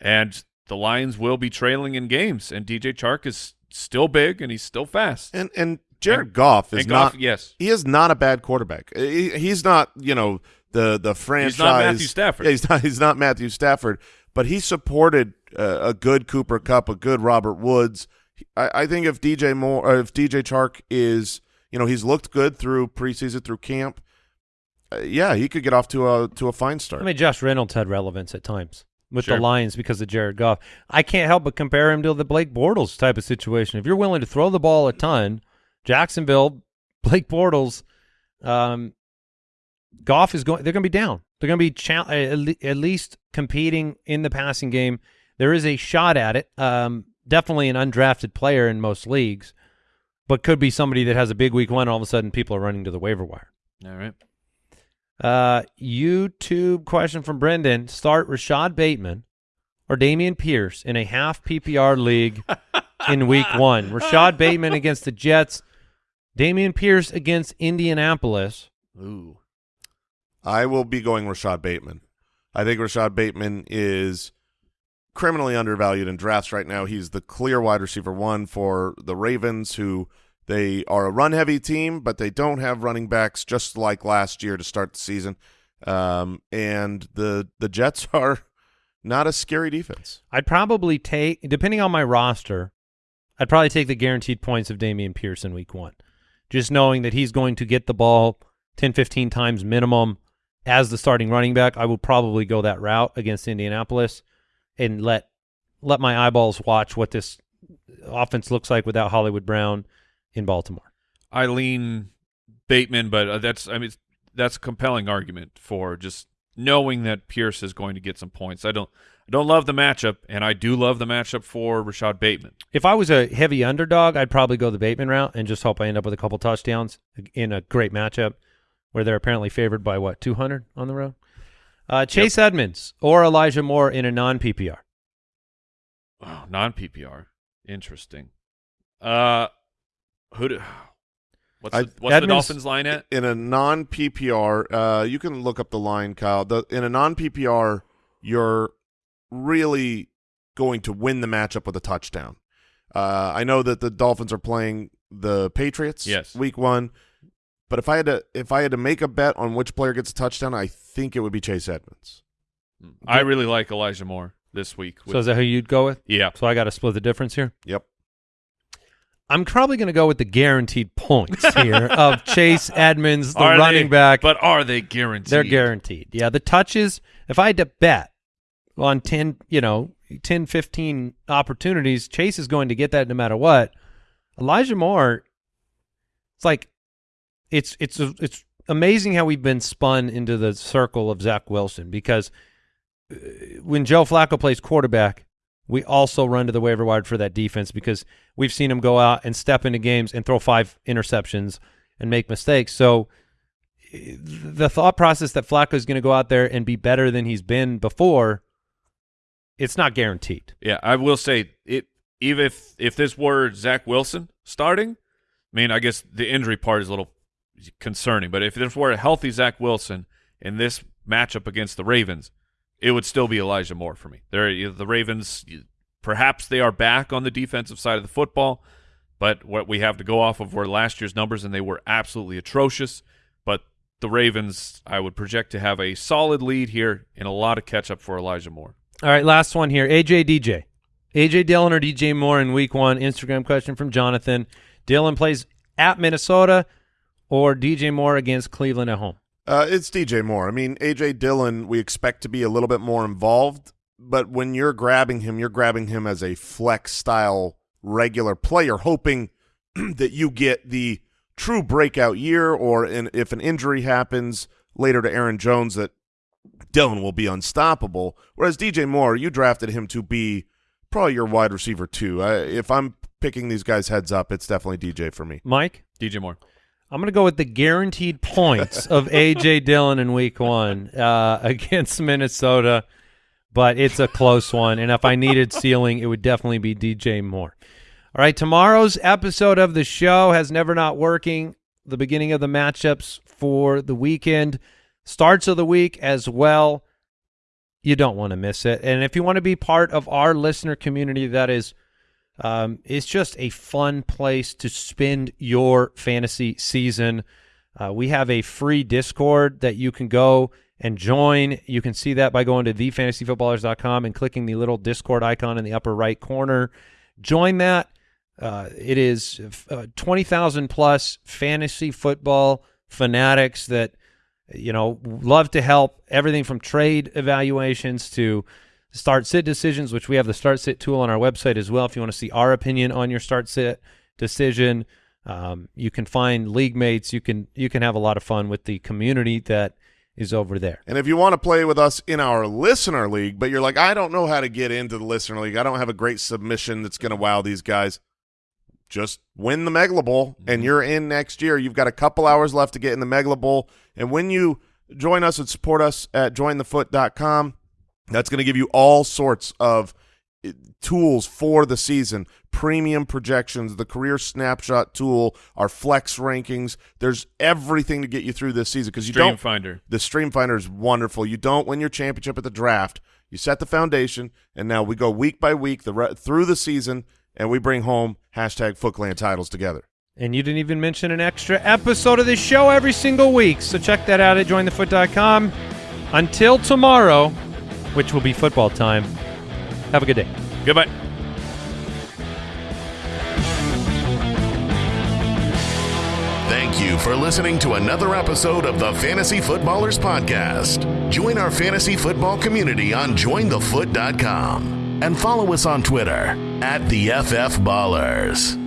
D: And the Lions will be trailing in games, and DJ Chark is still big and he's still fast.
A: and and Jared
D: And-
A: Goff is
D: Goff,
A: not
D: yes,
A: he is not a bad quarterback. He- He's not, you know, the the franchise.
D: He's not Matthew Stafford.
A: Yeah, he's not. He's not Matthew Stafford, but he supported uh, a good Cooper Kupp, a good Robert Woods. I, I think if DJ Moore, if DJ Chark is, you know, he's looked good through preseason, through camp. Uh, yeah, he could get off to a to a fine start.
C: I mean, Josh Reynolds had relevance at times with
D: Sure.
C: the Lions because of Jared Goff. I can't help but compare him to the Blake Bortles type of situation. If you're willing to throw the ball a ton, Jacksonville, Blake Bortles, um, Goff is going. They're going to be down. They're going to be cha- at at least competing in the passing game. There is a shot at it. Um, definitely an undrafted player in most leagues, but could be somebody that has a big week one. All of a sudden, people are running to the waiver wire.
D: all right.
C: Uh, YouTube question from Brendan: Start Rashod Bateman or Dameon Pierce in a half PPR league [laughs] in Week One. Rashod Bateman against the Jets. Dameon Pierce against Indianapolis.
D: Ooh,
A: I will be going Rashod Bateman. I think Rashod Bateman is criminally undervalued in drafts right now. He's the clear wide receiver one for the Ravens, who they are a run heavy team, but they don't have running backs just like last year to start the season. Um, and the the Jets [laughs] are not a scary defense.
C: I'd probably take, depending on my roster, I'd probably take the guaranteed points of Dameon Pierce in Week One, just knowing that he's going to get the ball 10, 15 times minimum as the starting running back. I would probably go that route against Indianapolis and let let my eyeballs watch what this offense looks like without Hollywood Brown in Baltimore.
D: I lean Bateman, but uh, that's I mean that's a compelling argument for just knowing that Pierce is going to get some points. I don't I don't love the matchup, and I do love the matchup for Rashod Bateman.
C: If I was a heavy underdog, I'd probably go the Bateman route and just hope I end up with a couple touchdowns in a great matchup where they're apparently favored by what 200 on the road. Uh, Chase Edmonds or Elijah Moore in a non PPR.
D: Oh, non PPR, interesting. Uh, who do, What's,
A: I-
D: the, what's the Dolphins line at?
A: in a non PPR, uh, you can look up the line, Kyle. The, in a non PPR, you're really going to win the matchup with a touchdown. Uh, I know that the Dolphins are playing the Patriots,
D: Yes.
A: week one. But if I had to, if I had to make a bet on which player gets a touchdown, I think it would be Chase Edmonds.
D: I really like Elijah Moore this week.
C: So is that who you'd go with?
D: yeah.
C: So I got to split the difference here.
A: Yep.
C: I'm probably going to go with the guaranteed points [laughs] here of Chase Edmonds, the
D: Are
C: running
D: they-
C: back.
D: But are they guaranteed?
C: They're guaranteed. Yeah, the touches, if I had to bet on 10, you know, 10, 15 opportunities, Chase is going to get that no matter what. Elijah Moore, it's like, it's, it's, it's amazing how we've been spun into the circle of Zach Wilson because uh, when Joe Flacco plays quarterback, we also run to the waiver wire for that defense because we've seen him go out and step into games and throw five interceptions and make mistakes. So eh, the thought process that Flacco is going to go out there and be better than he's been before, it's not guaranteed.
D: Yeah, I will say it. Even if if this were Zach Wilson starting, I mean, I guess the injury part is a little concerning. But if this were a healthy Zach Wilson in this matchup against the Ravens, it would still be Elijah Moore for me. They're the Ravens. Perhaps they are back on the defensive side of the football, but what we have to go off of were last year's numbers, and they were absolutely atrocious. But the Ravens, I would project to have a solid lead here and a lot of catch up for Elijah Moore.
C: All right, last one here. AJ DJ. AJ Dillon or DJ Moore in week one? Instagram question from Jonathan. Dillon plays at Minnesota or DJ Moore against Cleveland at home?
A: Uh, it's DJ Moore. I mean, AJ Dillon, we expect to be a little bit more involved, but when you're grabbing him, you're grabbing him as a flex style regular player, hoping [clears throat] that you get the true breakout year, or in, if an injury happens later to Aaron Jones, that Dillon will be unstoppable. Whereas DJ Moore, you drafted him to be probably your wide receiver too. I, if I'm picking these guys heads up, it's definitely DJ for me.
C: Mike?
D: DJ Moore.
C: I'm going to go with the guaranteed points [laughs] of A.J. Dillon in week one uh, [laughs] against Minnesota, but it's a close one. And if I needed ceiling, it would definitely be DJ Moore. All right, tomorrow's episode of the show has never not working. The beginning of the matchups for the weekend, starts of the week as well. You don't want to miss it. And if you want to be part of our listener community, that is um, it's just a fun place to spend your fantasy season. Uh, we have a free Discord that you can go and join. You can see that by going to thefantasyfootballers.com and clicking the little Discord icon in the upper right corner. Join that. Uh, it is uh, 20,000 plus fantasy football fanatics that, you know, love to help everything from trade evaluations to start sit decisions, which we have the start sit tool on our website as well. If you want to see our opinion on your start sit decision, um, you can find league mates. You can you can have a lot of fun with the community that is over there.
A: And if you want to play with us in our listener league, but you're like, I don't know how to get into the listener league. I don't have a great submission that's going to wow these guys. Just win the Megala Bowl, and you're in next year. You've got a couple hours left to get in the Megala Bowl. And when you join us and support us at jointhefoot.com, that's going to give you all sorts of uh, tools for the season, premium projections, the career snapshot tool, our flex rankings. There's everything to get you through this season because you
D: Stream
A: don't
D: Finder.
A: the Stream Finder is wonderful. You don't win your championship at the draft. You set the foundation, and now we go week by week the through the season, and we bring home hashtag Footclan titles together.
C: And you didn't even mention an extra episode of this show every single week. So check that out at jointhefoot.com. Until tomorrow, which will be football time, have a good day.
D: Goodbye.
B: Thank you for listening to another episode of the Fantasy Footballers Podcast. Join our fantasy football community on jointhefoot.com and follow us on Twitter at the FF Ballers.